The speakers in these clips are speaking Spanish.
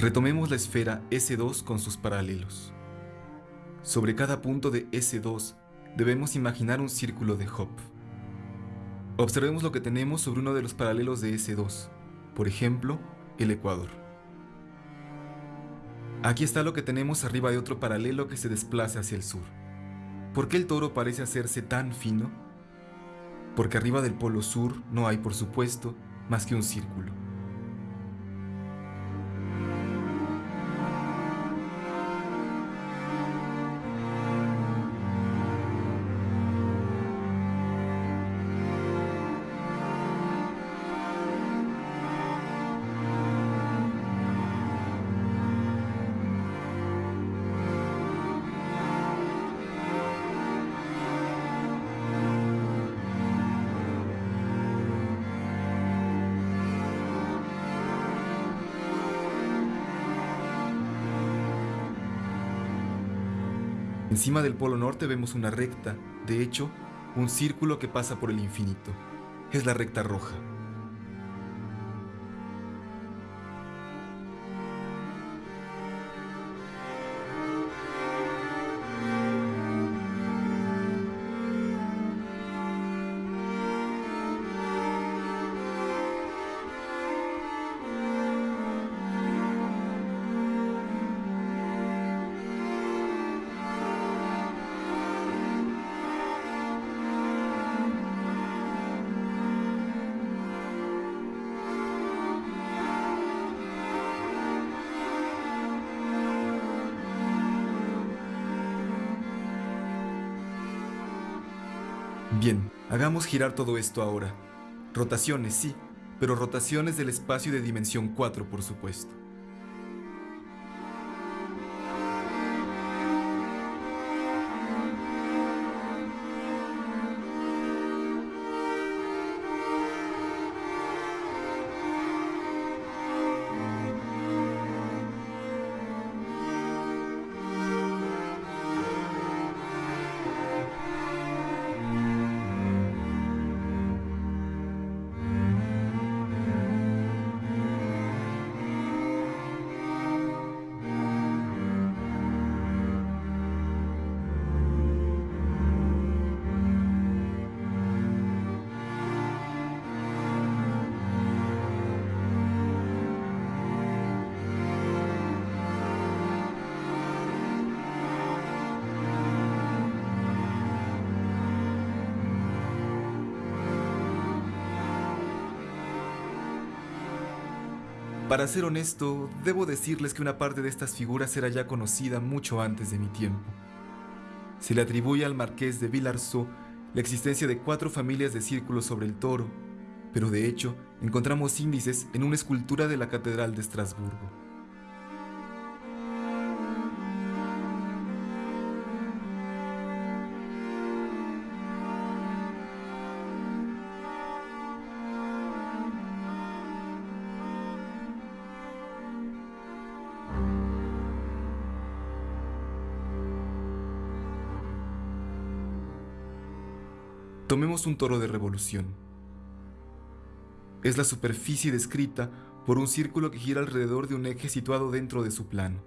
Retomemos la esfera S2 con sus paralelos. Sobre cada punto de S2 debemos imaginar un círculo de Hopf. Observemos lo que tenemos sobre uno de los paralelos de S2, por ejemplo, el Ecuador. Aquí está lo que tenemos arriba de otro paralelo que se desplaza hacia el sur. ¿Por qué el toro parece hacerse tan fino? Porque arriba del polo sur no hay, por supuesto, más que un círculo. Encima del polo norte vemos una recta, de hecho, un círculo que pasa por el infinito. Es la recta roja. Bien, hagamos girar todo esto ahora. Rotaciones, sí, pero rotaciones del espacio de dimensión 4, por supuesto. Para ser honesto, debo decirles que una parte de estas figuras era ya conocida mucho antes de mi tiempo. Se le atribuye al marqués de Villarceau la existencia de cuatro familias de círculos sobre el toro, pero de hecho encontramos índices en una escultura de la Catedral de Estrasburgo. Tomemos un toro de revolución. Es la superficie descrita por un círculo que gira alrededor de un eje situado dentro de su plano.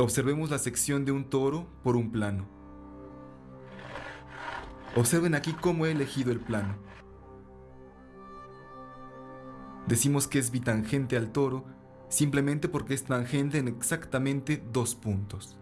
Observemos la sección de un toro por un plano. Observen aquí cómo he elegido el plano. Decimos que es bitangente al toro simplemente porque es tangente en exactamente dos puntos.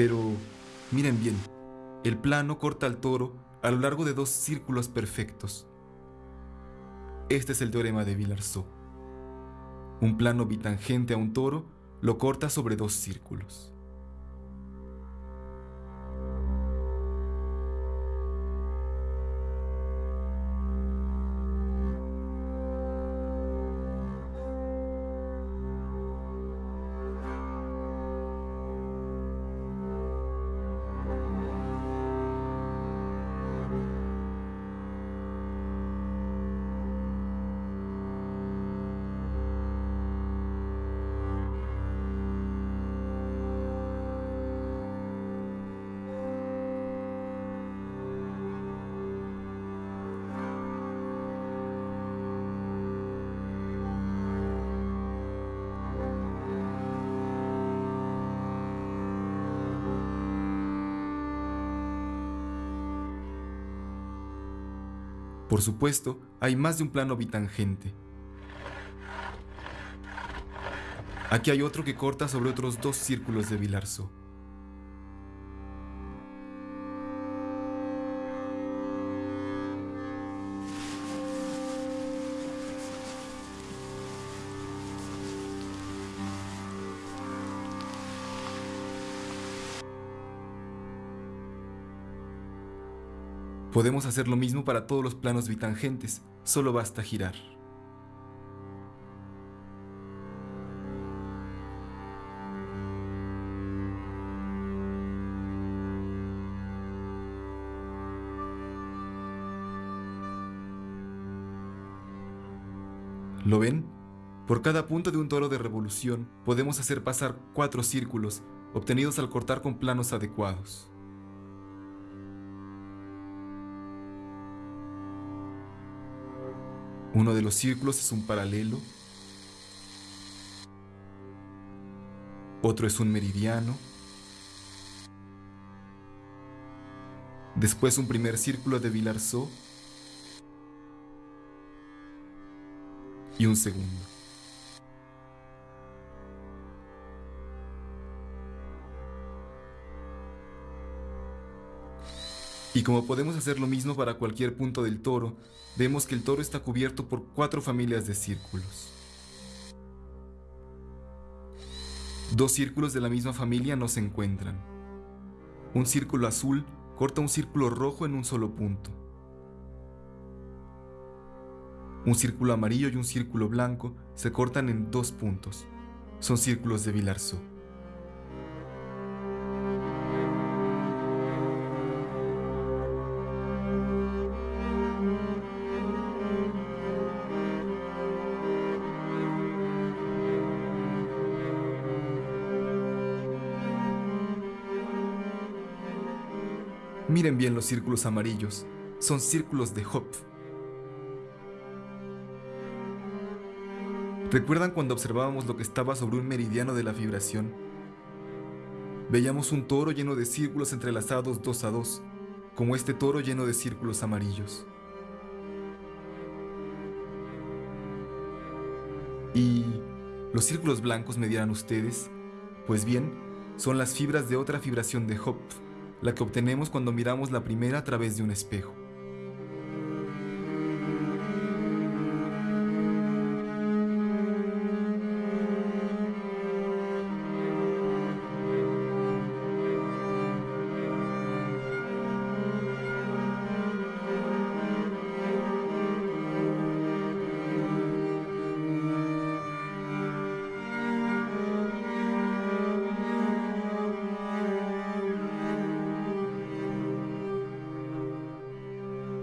Pero miren bien, el plano corta al toro a lo largo de dos círculos perfectos. Este es el teorema de Villarceau. Un plano bitangente a un toro lo corta sobre dos círculos. Por supuesto, hay más de un plano bitangente. Aquí hay otro que corta sobre otros dos círculos de Vilarzo. Podemos hacer lo mismo para todos los planos bitangentes, solo basta girar. ¿Lo ven? Por cada punto de un toro de revolución podemos hacer pasar cuatro círculos, obtenidos al cortar con planos adecuados. Uno de los círculos es un paralelo, otro es un meridiano, después un primer círculo de Vilarceau y un segundo. Y como podemos hacer lo mismo para cualquier punto del toro, vemos que el toro está cubierto por cuatro familias de círculos. Dos círculos de la misma familia no se encuentran. Un círculo azul corta un círculo rojo en un solo punto. Un círculo amarillo y un círculo blanco se cortan en dos puntos. Son círculos de Vilarceau. Miren bien los círculos amarillos, son círculos de Hopf. ¿Recuerdan cuando observábamos lo que estaba sobre un meridiano de la vibración? Veíamos un toro lleno de círculos entrelazados dos a dos, como este toro lleno de círculos amarillos. ¿Y los círculos blancos me dirán ustedes? Pues bien, son las fibras de otra vibración de Hopf la que obtenemos cuando miramos la primera a través de un espejo.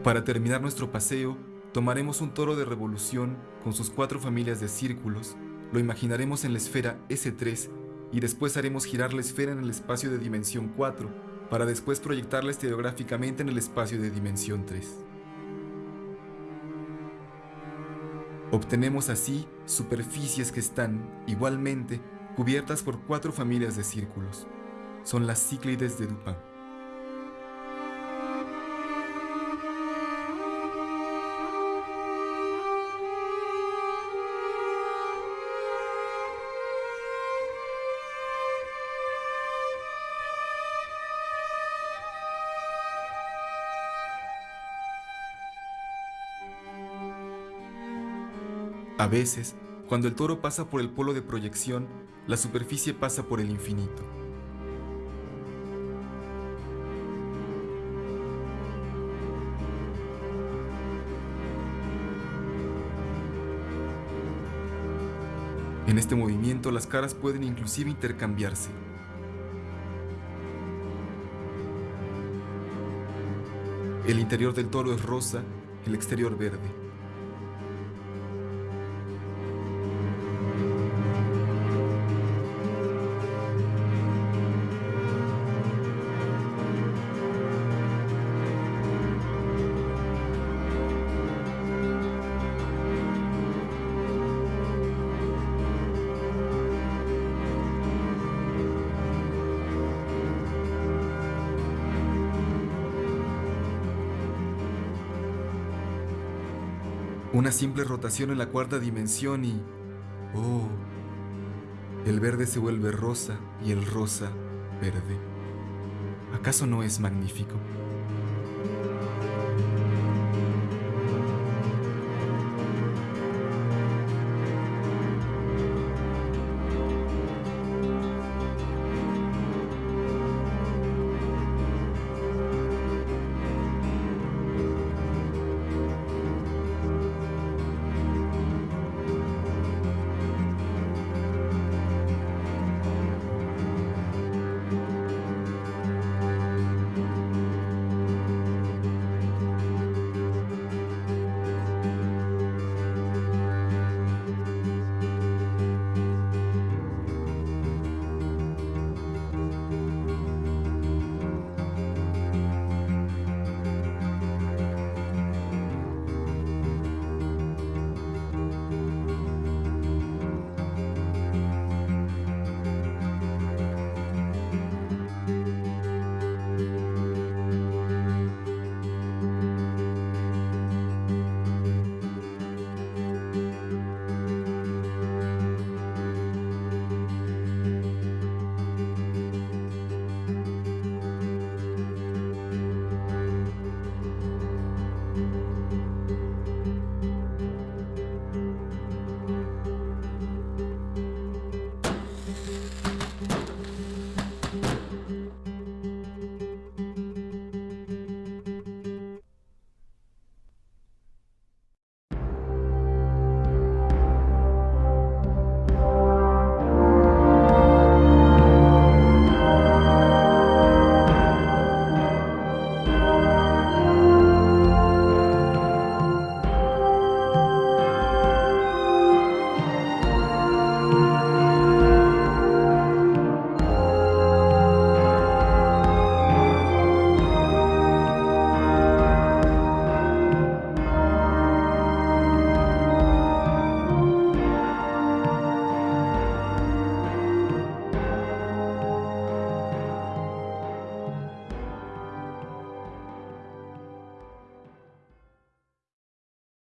Para terminar nuestro paseo, tomaremos un toro de revolución con sus cuatro familias de círculos, lo imaginaremos en la esfera S3 y después haremos girar la esfera en el espacio de dimensión 4 para después proyectarla estereográficamente en el espacio de dimensión 3. Obtenemos así superficies que están, igualmente, cubiertas por cuatro familias de círculos. Son las cíclides de Dupin. A veces, cuando el toro pasa por el polo de proyección, la superficie pasa por el infinito. En este movimiento las caras pueden inclusive intercambiarse. El interior del toro es rosa, el exterior verde. Una simple rotación en la cuarta dimensión y... ¡Oh! El verde se vuelve rosa y el rosa verde. ¿Acaso no es magnífico?